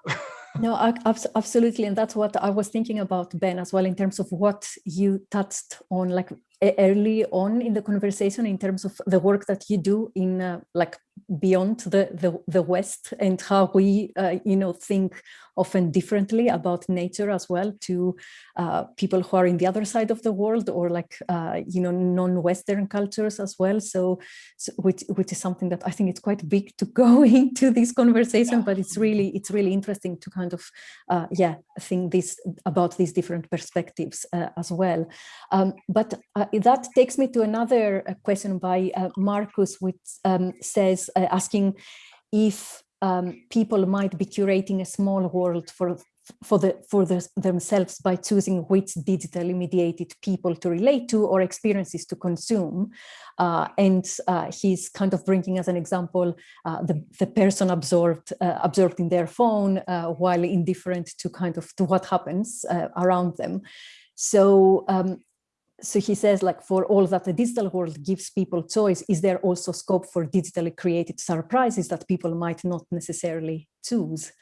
No absolutely and that's what i was thinking about ben as well in terms of what you touched on like early on in the conversation in terms of the work that you do in uh, like beyond the, the, the West and how we, uh, you know, think often differently about nature as well to uh, people who are in the other side of the world or like, uh, you know, non-Western cultures as well. So, so, which, which is something that I think it's quite big to go into this conversation, but it's really, it's really interesting to kind of, uh, yeah, think this about these different perspectives uh, as well. Um, but that takes me to another question by Marcus, which um, says, uh, asking if um, people might be curating a small world for for the for the, themselves by choosing which digitally mediated people to relate to or experiences to consume. Uh, and uh, he's kind of bringing as an example uh, the the person absorbed uh, absorbed in their phone uh, while indifferent to kind of to what happens uh, around them. So um, so he says like for all that the digital world gives people choice is there also scope for digitally created surprises that people might not necessarily choose?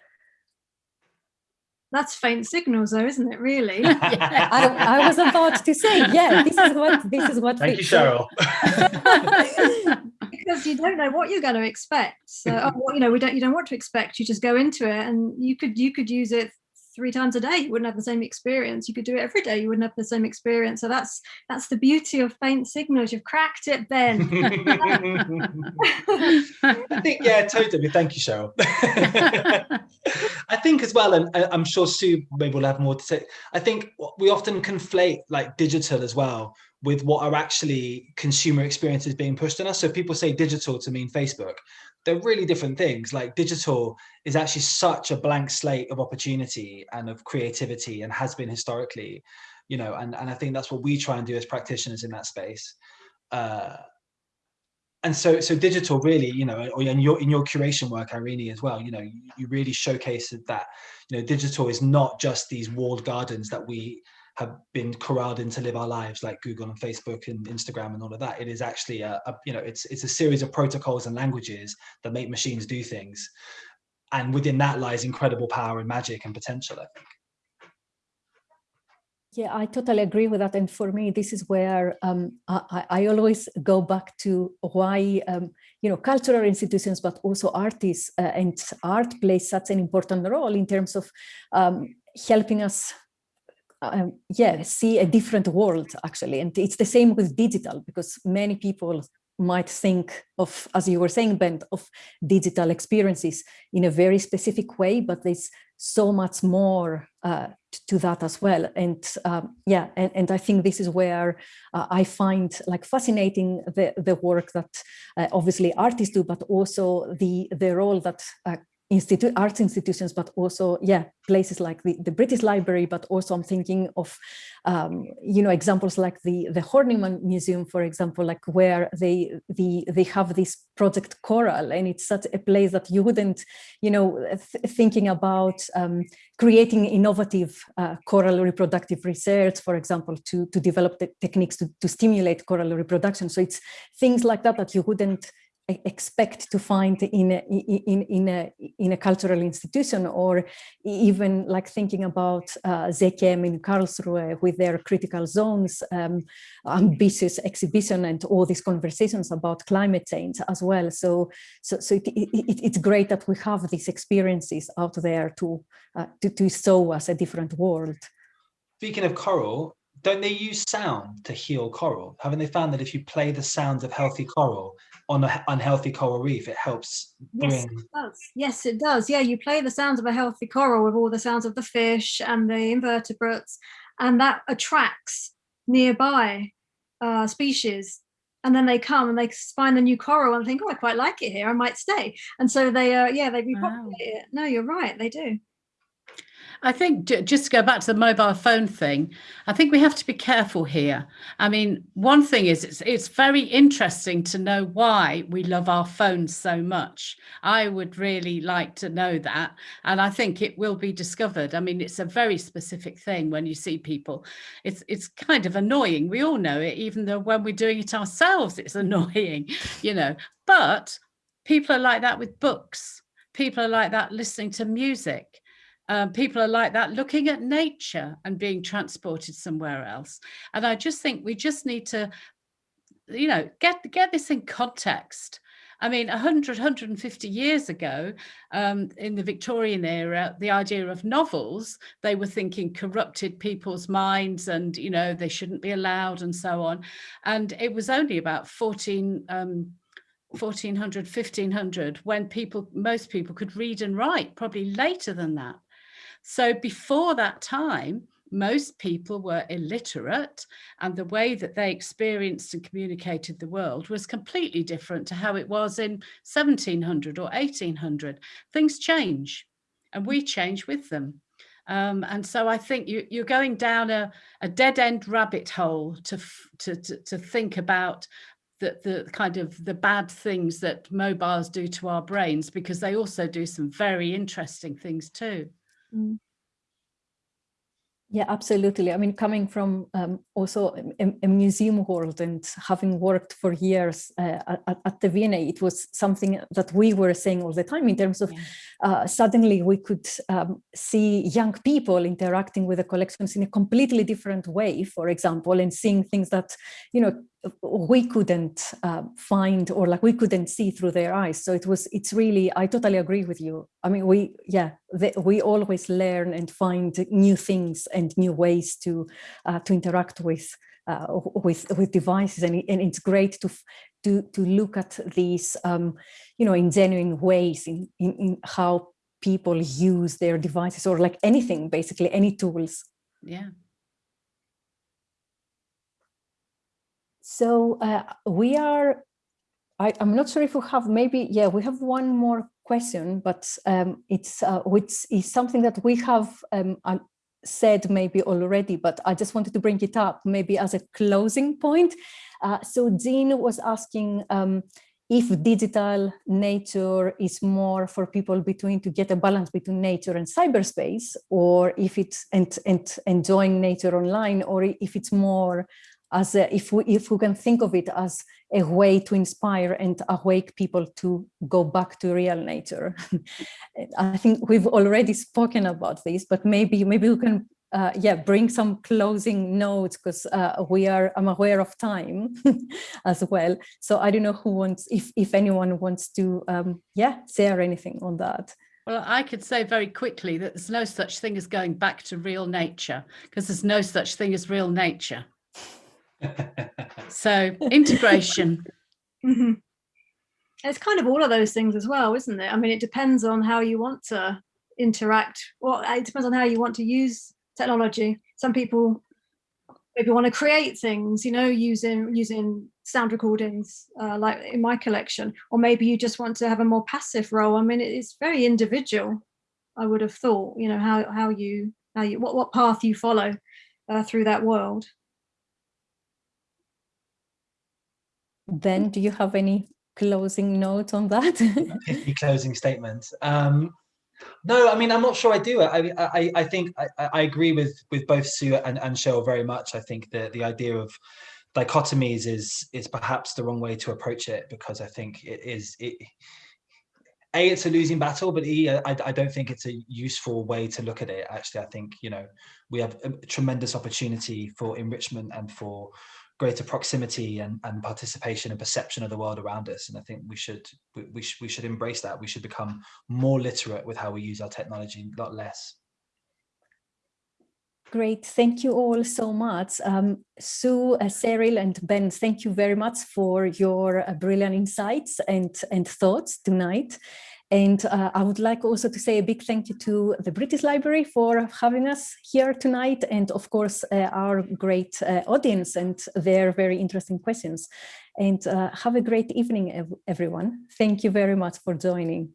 That's faint signals though isn't it really? Yeah, I, I, was about to say yeah this is what this is what thank you cheryl. Because you don't know what you're going to expect. So oh, you know we don't you don't want to expect you just go into it and you could you could use it three times a day you wouldn't have the same experience. You could do it every day you wouldn't have the same experience. So that's that's the beauty of faint signals. You've cracked it ben. I think yeah totally. Thank you cheryl. I think as well and i'm sure sue maybe will have more to say i think we often conflate like digital as well with what are actually consumer experiences being pushed on us. So people say digital to mean facebook they're really different things. Like digital is actually such a blank slate of opportunity and of creativity and has been historically, you know, and, and I think that's what we try and do as practitioners in that space. Uh, and so so digital really you know or in your in your curation work irene as well you know you, you really showcased that you know digital is not just these walled gardens that we have been corralled in to live our lives like Google and Facebook and Instagram and all of that. It is actually a, a, you know it's it's a series of protocols and languages that make machines do things, and within that lies incredible power and magic and potential. I think. Yeah, I totally agree with that. And for me, this is where um, I, I, always go back to why, um, you know, cultural institutions, but also artists uh, and art plays such an important role in terms of um, helping us um, yeah, see a different world actually. And it's the same with digital because many people might think of, as you were saying, Ben, of digital experiences in a very specific way, but there's so much more uh, to that as well. And um, yeah, and, and I think this is where uh, I find like fascinating the, the work that uh, obviously artists do, but also the, the role that uh, institute arts institutions, but also, yeah, places like the, the British Library, but also I'm thinking of, um, you know, examples like the, the Horniman Museum, for example, like where they, the, they have this project Coral, and it's such a place that you wouldn't, you know, th thinking about um, creating innovative uh, coral reproductive research, for example, to, to develop the techniques to, to stimulate coral reproduction. So it's things like that that you wouldn't expect to find in a, in in a in a cultural institution or even like thinking about uh, ZKM in Karlsruhe with their critical zones um, ambitious exhibition and all these conversations about climate change as well. So so so it, it, it's great that we have these experiences out there to uh, to, to show us a different world. Speaking of coral don't they use sound to heal coral haven't they found that if you play the sounds of healthy coral on an unhealthy coral reef, it helps bring... Yes, it does. Yes, it does. Yeah, you play the sounds of a healthy coral with all the sounds of the fish and the invertebrates, and that attracts nearby uh, species. And then they come and they find the new coral and think, oh, I quite like it here. I might stay. And so they, uh, yeah, they repopulate wow. it. No, you're right. They do. I think just to go back to the mobile phone thing, I think we have to be careful here. I mean, one thing is it's, it's very interesting to know why we love our phones so much. I would really like to know that. And I think it will be discovered. I mean, it's a very specific thing when you see people. It's, it's kind of annoying. We all know it, even though when we're doing it ourselves, it's annoying, you know, but people are like that with books. People are like that listening to music um, people are like that, looking at nature and being transported somewhere else. And I just think we just need to, you know, get, get this in context. I mean, 100, 150 years ago, um, in the Victorian era, the idea of novels, they were thinking corrupted people's minds and, you know, they shouldn't be allowed and so on. And it was only about 14, um, 1400, 1500 when people, most people could read and write, probably later than that. So before that time, most people were illiterate and the way that they experienced and communicated the world was completely different to how it was in 1700 or 1800. Things change and we change with them. Um, and so I think you, are going down a, a, dead end rabbit hole to, to, to, to think about the, the kind of the bad things that mobiles do to our brains because they also do some very interesting things too. Mm. Yeah, absolutely. I mean, coming from um, also a, a, museum world and having worked for years uh, at, at, the V&A, it was something that we were saying all the time in terms of yeah. uh, suddenly we could um, see young people interacting with the collections in a completely different way, for example, and seeing things that, you know, we couldn't uh, find or like we couldn't see through their eyes. So it was it's really i totally agree with you. I mean we yeah we always learn and find new things and new ways to uh, to interact with uh, with with devices. And, and it's great to to to look at these um, you know in genuine ways in, in in how people use their devices or like anything basically any tools. Yeah So uh, we are, I, am not sure if we have maybe, yeah, we have one more question, but um, it's uh, which is something that we have um, said maybe already, but I just wanted to bring it up maybe as a closing point. Uh, so Jean was asking um, if digital nature is more for people between to get a balance between nature and cyberspace, or if it's and, and enjoying nature online, or if it's more as a, if we if we can think of it as a way to inspire and awake people to go back to real nature. I think we've already spoken about this, but maybe maybe we can uh, yeah bring some closing notes because uh, we are I'm aware of time as well. So I don't know who wants if if anyone wants to um, yeah share anything on that. Well, I could say very quickly that there's no such thing as going back to real nature because there's no such thing as real nature so integration. Mm -hmm. It's kind of all of those things as well, isn't it? I mean, it depends on how you want to interact. Well, it depends on how you want to use technology. Some people maybe want to create things, you know, using using sound recordings uh, like in my collection, or maybe you just want to have a more passive role. I mean, it's very individual. I would have thought, you know, how how you how you what what path you follow uh, through that world. Ben, do you have any closing note on that? Any closing statement. Um, no, I mean, I'm not sure I do. I I, I think I, I agree with with both Sue and, and Cheryl very much. I think that the idea of dichotomies is is perhaps the wrong way to approach it because I think it is it a it's a losing battle but e I, I don't think it's a useful way to look at it actually i think you know we have a tremendous opportunity for enrichment and for greater proximity and, and participation and perception of the world around us. And I think we should we, we, should we should embrace that. We should become more literate with how we use our technology, not less. Great, thank you all so much. Um, Sue, uh, Cheryl and Ben, thank you very much for your uh, brilliant insights and, and thoughts tonight. And uh, I would like also to say a big thank you to the British Library for having us here tonight and of course uh, our great uh, audience and their very interesting questions. And uh, have a great evening everyone. Thank you very much for joining.